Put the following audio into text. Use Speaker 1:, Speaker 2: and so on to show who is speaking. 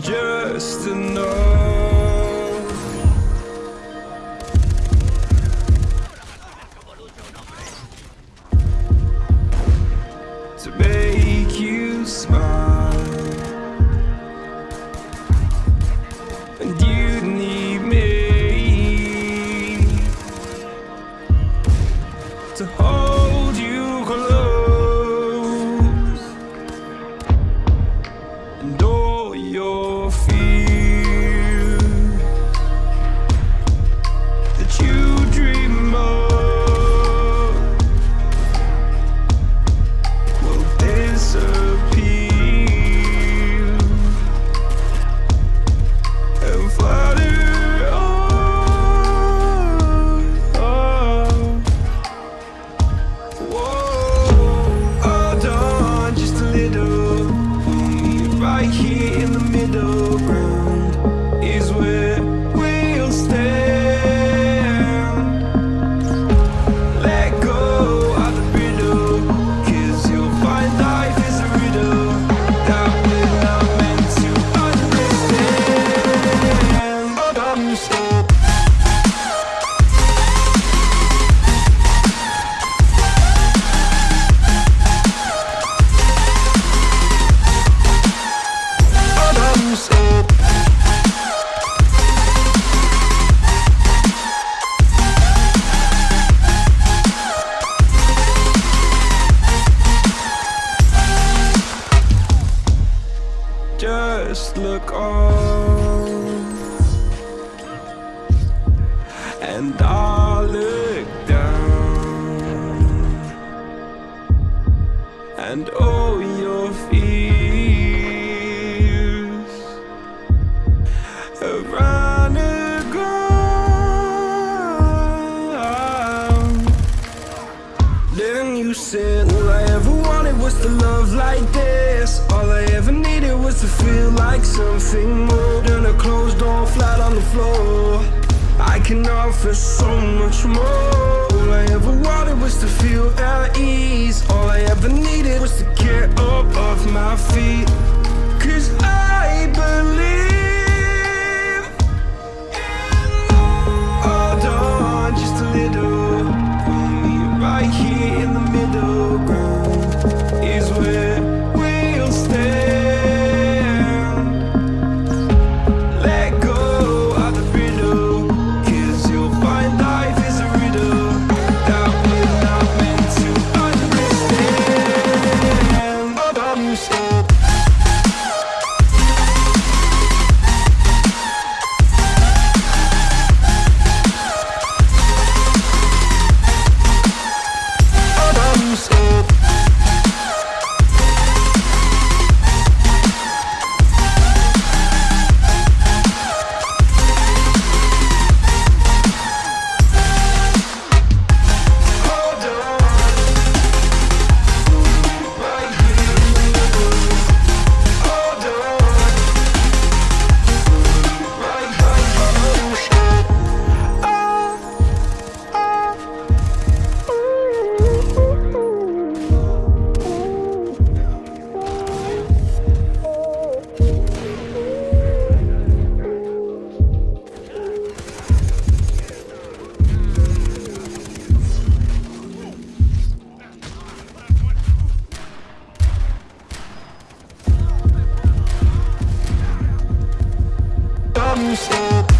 Speaker 1: just enough To make you smile. and all your fears have run aground. Then you said, All I ever wanted was to love like this. All I ever needed was to feel like something more than a closed door flat on the floor. I can offer so much more. All I ever wanted. stop